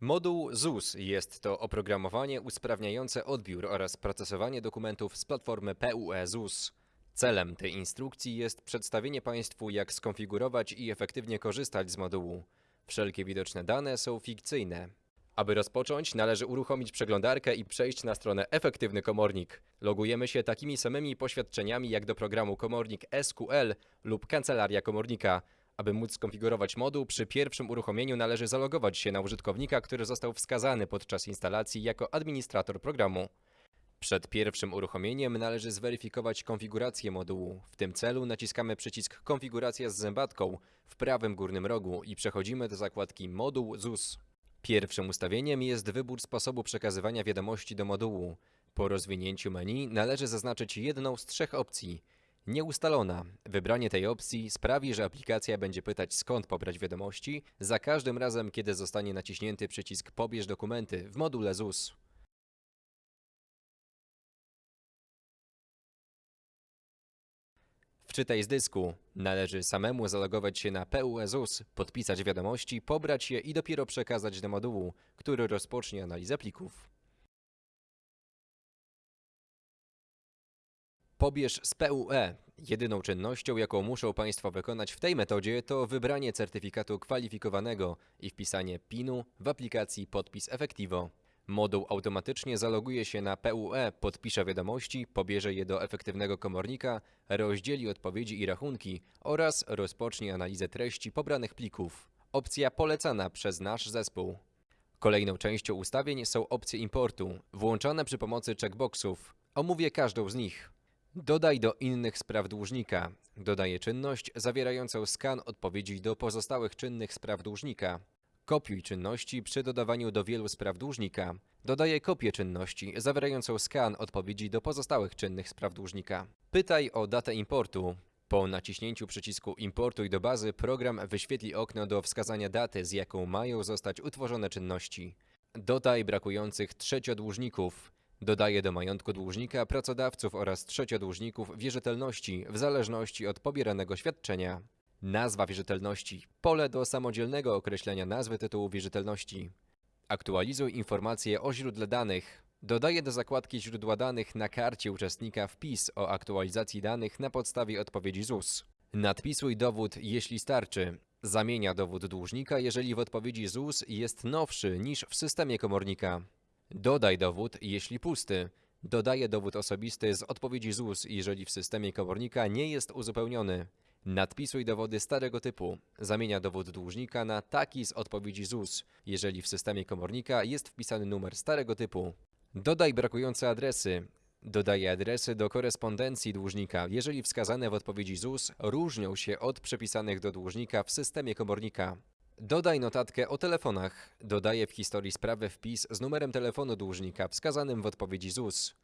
Moduł ZUS jest to oprogramowanie usprawniające odbiór oraz procesowanie dokumentów z platformy PUE ZUS. Celem tej instrukcji jest przedstawienie Państwu, jak skonfigurować i efektywnie korzystać z modułu. Wszelkie widoczne dane są fikcyjne. Aby rozpocząć, należy uruchomić przeglądarkę i przejść na stronę Efektywny Komornik. Logujemy się takimi samymi poświadczeniami jak do programu Komornik SQL lub Kancelaria Komornika. Aby móc skonfigurować moduł, przy pierwszym uruchomieniu należy zalogować się na użytkownika, który został wskazany podczas instalacji jako administrator programu. Przed pierwszym uruchomieniem należy zweryfikować konfigurację modułu. W tym celu naciskamy przycisk Konfiguracja z zębatką w prawym górnym rogu i przechodzimy do zakładki Moduł ZUS. Pierwszym ustawieniem jest wybór sposobu przekazywania wiadomości do modułu. Po rozwinięciu menu należy zaznaczyć jedną z trzech opcji. Nieustalona. Wybranie tej opcji sprawi, że aplikacja będzie pytać skąd pobrać wiadomości za każdym razem, kiedy zostanie naciśnięty przycisk Pobierz dokumenty w module ZUS. Wczytaj z dysku. Należy samemu zalogować się na PUE ZUS, podpisać wiadomości, pobrać je i dopiero przekazać do modułu, który rozpocznie analizę plików. Pobierz z PUE. Jedyną czynnością, jaką muszą Państwo wykonać w tej metodzie, to wybranie certyfikatu kwalifikowanego i wpisanie PIN-u w aplikacji Podpis Efektivo. Moduł automatycznie zaloguje się na PUE, podpisze wiadomości, pobierze je do efektywnego komornika, rozdzieli odpowiedzi i rachunki oraz rozpocznie analizę treści pobranych plików. Opcja polecana przez nasz zespół. Kolejną częścią ustawień są opcje importu, włączane przy pomocy checkboxów. Omówię każdą z nich. Dodaj do innych spraw dłużnika. Dodaję czynność zawierającą skan odpowiedzi do pozostałych czynnych spraw dłużnika. Kopiuj czynności przy dodawaniu do wielu spraw dłużnika. Dodaję kopię czynności zawierającą skan odpowiedzi do pozostałych czynnych spraw dłużnika. Pytaj o datę importu. Po naciśnięciu przycisku Importuj do bazy program wyświetli okno do wskazania daty, z jaką mają zostać utworzone czynności. Dodaj brakujących trzeciodłużników. Dodaje do majątku dłużnika pracodawców oraz trzeciodłużników wierzytelności w zależności od pobieranego świadczenia. Nazwa wierzytelności. Pole do samodzielnego określenia nazwy tytułu wierzytelności. Aktualizuj informacje o źródle danych. Dodaje do zakładki źródła danych na karcie uczestnika wpis o aktualizacji danych na podstawie odpowiedzi ZUS. Nadpisuj dowód, jeśli starczy. Zamienia dowód dłużnika, jeżeli w odpowiedzi ZUS jest nowszy niż w systemie komornika. Dodaj dowód, jeśli pusty. Dodaje dowód osobisty z odpowiedzi ZUS, jeżeli w systemie komornika nie jest uzupełniony. Nadpisuj dowody starego typu. Zamienia dowód dłużnika na taki z odpowiedzi ZUS, jeżeli w systemie komornika jest wpisany numer starego typu. Dodaj brakujące adresy. Dodaje adresy do korespondencji dłużnika, jeżeli wskazane w odpowiedzi ZUS różnią się od przepisanych do dłużnika w systemie komornika. Dodaj notatkę o telefonach. Dodaje w historii sprawy wpis z numerem telefonu dłużnika wskazanym w odpowiedzi ZUS.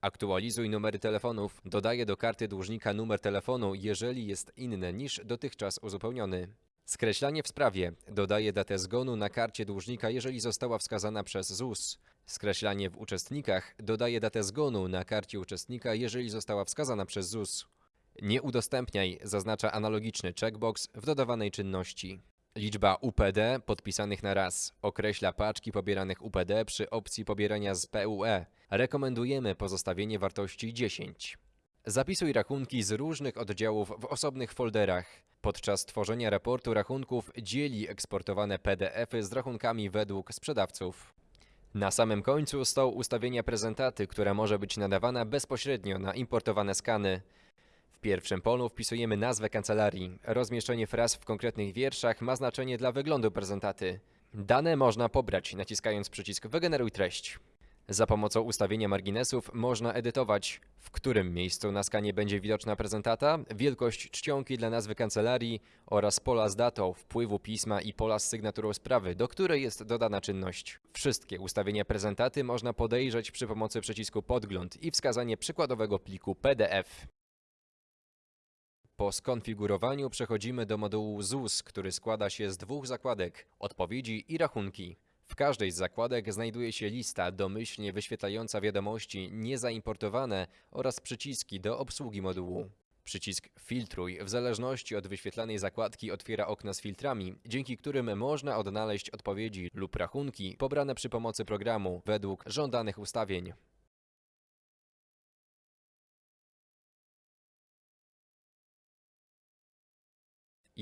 Aktualizuj numery telefonów. Dodaje do karty dłużnika numer telefonu, jeżeli jest inny niż dotychczas uzupełniony. Skreślanie w sprawie. Dodaje datę zgonu na karcie dłużnika, jeżeli została wskazana przez ZUS. Skreślanie w uczestnikach. Dodaje datę zgonu na karcie uczestnika, jeżeli została wskazana przez ZUS. Nie udostępniaj zaznacza analogiczny checkbox w dodawanej czynności. Liczba UPD podpisanych na raz określa paczki pobieranych UPD przy opcji pobierania z PUE. Rekomendujemy pozostawienie wartości 10. Zapisuj rachunki z różnych oddziałów w osobnych folderach. Podczas tworzenia raportu rachunków dzieli eksportowane PDFy z rachunkami według sprzedawców. Na samym końcu są ustawienia prezentaty, która może być nadawana bezpośrednio na importowane skany. Pierwszym polu wpisujemy nazwę kancelarii. Rozmieszczenie fraz w konkretnych wierszach ma znaczenie dla wyglądu prezentaty. Dane można pobrać naciskając przycisk Wygeneruj treść. Za pomocą ustawienia marginesów można edytować, w którym miejscu na skanie będzie widoczna prezentata, wielkość czcionki dla nazwy kancelarii oraz pola z datą wpływu pisma i pola z sygnaturą sprawy, do której jest dodana czynność. Wszystkie ustawienia prezentaty można podejrzeć przy pomocy przycisku Podgląd i wskazanie przykładowego pliku PDF. Po skonfigurowaniu przechodzimy do modułu ZUS, który składa się z dwóch zakładek odpowiedzi i rachunki. W każdej z zakładek znajduje się lista domyślnie wyświetlająca wiadomości niezaimportowane oraz przyciski do obsługi modułu. Przycisk Filtruj w zależności od wyświetlanej zakładki otwiera okna z filtrami, dzięki którym można odnaleźć odpowiedzi lub rachunki pobrane przy pomocy programu według żądanych ustawień.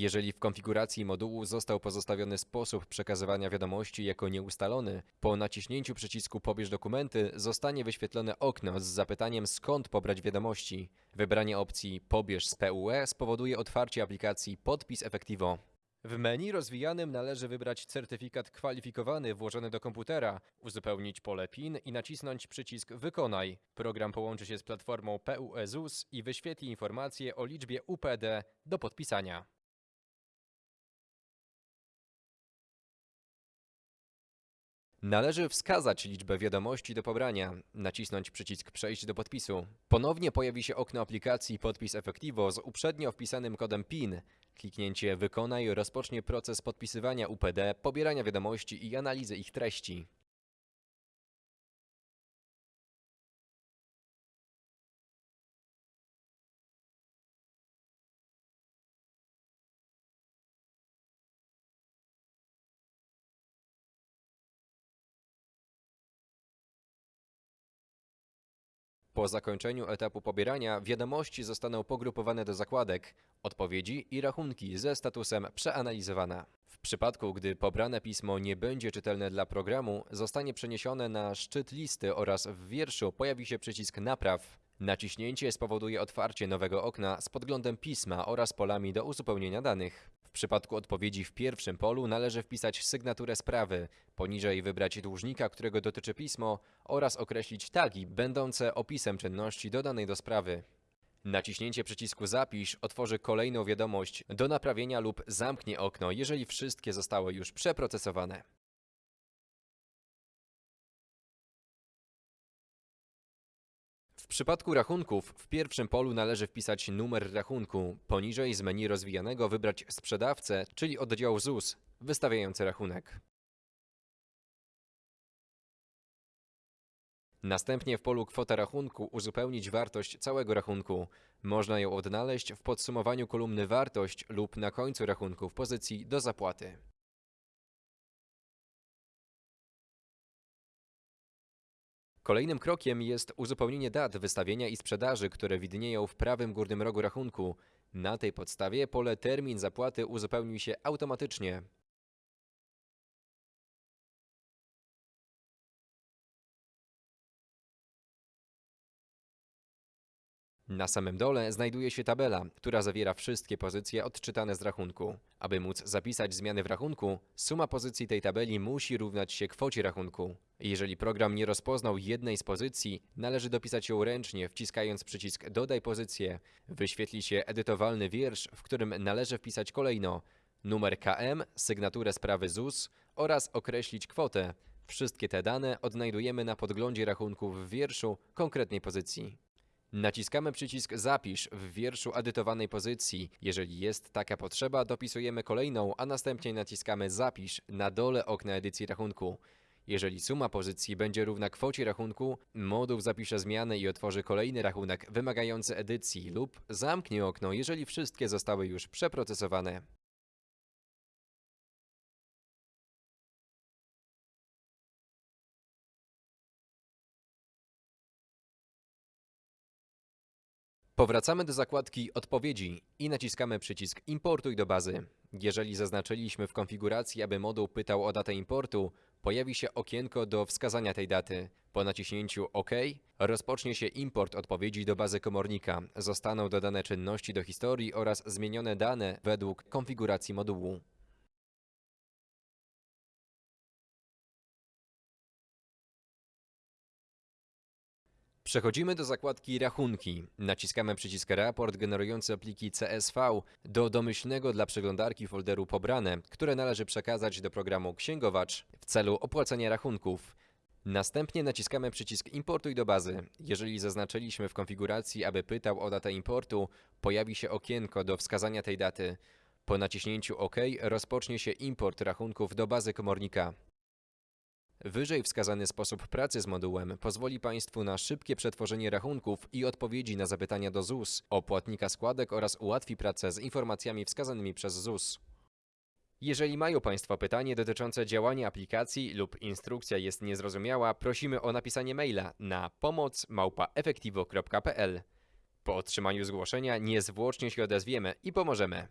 Jeżeli w konfiguracji modułu został pozostawiony sposób przekazywania wiadomości jako nieustalony, po naciśnięciu przycisku Pobierz dokumenty zostanie wyświetlone okno z zapytaniem skąd pobrać wiadomości. Wybranie opcji Pobierz z PUE spowoduje otwarcie aplikacji Podpis Efektivo. W menu rozwijanym należy wybrać certyfikat kwalifikowany włożony do komputera, uzupełnić pole PIN i nacisnąć przycisk Wykonaj. Program połączy się z platformą PUE ZUS i wyświetli informacje o liczbie UPD do podpisania. Należy wskazać liczbę wiadomości do pobrania, nacisnąć przycisk Przejść do podpisu. Ponownie pojawi się okno aplikacji Podpis Efektivo z uprzednio wpisanym kodem PIN. Kliknięcie Wykonaj rozpocznie proces podpisywania UPD, pobierania wiadomości i analizy ich treści. Po zakończeniu etapu pobierania wiadomości zostaną pogrupowane do zakładek, odpowiedzi i rachunki ze statusem przeanalizowana. W przypadku, gdy pobrane pismo nie będzie czytelne dla programu, zostanie przeniesione na szczyt listy oraz w wierszu pojawi się przycisk Napraw. Naciśnięcie spowoduje otwarcie nowego okna z podglądem pisma oraz polami do uzupełnienia danych. W przypadku odpowiedzi w pierwszym polu należy wpisać sygnaturę sprawy, poniżej wybrać dłużnika, którego dotyczy pismo oraz określić tagi będące opisem czynności dodanej do sprawy. Naciśnięcie przycisku Zapisz otworzy kolejną wiadomość do naprawienia lub zamknie okno, jeżeli wszystkie zostały już przeprocesowane. Przypadku rachunków w pierwszym polu należy wpisać numer rachunku. Poniżej z menu rozwijanego wybrać sprzedawcę, czyli oddział ZUS wystawiający rachunek. Następnie w polu kwota rachunku uzupełnić wartość całego rachunku. Można ją odnaleźć w podsumowaniu kolumny wartość lub na końcu rachunku w pozycji do zapłaty. Kolejnym krokiem jest uzupełnienie dat wystawienia i sprzedaży, które widnieją w prawym górnym rogu rachunku. Na tej podstawie pole termin zapłaty uzupełni się automatycznie. Na samym dole znajduje się tabela, która zawiera wszystkie pozycje odczytane z rachunku. Aby móc zapisać zmiany w rachunku, suma pozycji tej tabeli musi równać się kwocie rachunku. Jeżeli program nie rozpoznał jednej z pozycji, należy dopisać ją ręcznie, wciskając przycisk Dodaj pozycję. Wyświetli się edytowalny wiersz, w którym należy wpisać kolejno numer KM, sygnaturę sprawy ZUS oraz określić kwotę. Wszystkie te dane odnajdujemy na podglądzie rachunku w wierszu konkretnej pozycji. Naciskamy przycisk Zapisz w wierszu edytowanej pozycji. Jeżeli jest taka potrzeba, dopisujemy kolejną, a następnie naciskamy Zapisz na dole okna edycji rachunku. Jeżeli suma pozycji będzie równa kwocie rachunku, moduł zapisze zmianę i otworzy kolejny rachunek wymagający edycji lub zamknie okno, jeżeli wszystkie zostały już przeprocesowane. Powracamy do zakładki Odpowiedzi i naciskamy przycisk Importuj do bazy. Jeżeli zaznaczyliśmy w konfiguracji, aby moduł pytał o datę importu, pojawi się okienko do wskazania tej daty. Po naciśnięciu OK rozpocznie się import odpowiedzi do bazy komornika. Zostaną dodane czynności do historii oraz zmienione dane według konfiguracji modułu. Przechodzimy do zakładki Rachunki. Naciskamy przycisk Raport generujący pliki CSV do domyślnego dla przeglądarki folderu Pobrane, które należy przekazać do programu Księgowacz w celu opłacenia rachunków. Następnie naciskamy przycisk Importuj do bazy. Jeżeli zaznaczyliśmy w konfiguracji, aby pytał o datę importu, pojawi się okienko do wskazania tej daty. Po naciśnięciu OK rozpocznie się import rachunków do bazy komornika. Wyżej wskazany sposób pracy z modułem pozwoli Państwu na szybkie przetworzenie rachunków i odpowiedzi na zapytania do ZUS o płatnika składek oraz ułatwi pracę z informacjami wskazanymi przez ZUS. Jeżeli mają Państwo pytanie dotyczące działania aplikacji lub instrukcja jest niezrozumiała, prosimy o napisanie maila na pomoc@efektivo.pl. Po otrzymaniu zgłoszenia niezwłocznie się odezwiemy i pomożemy.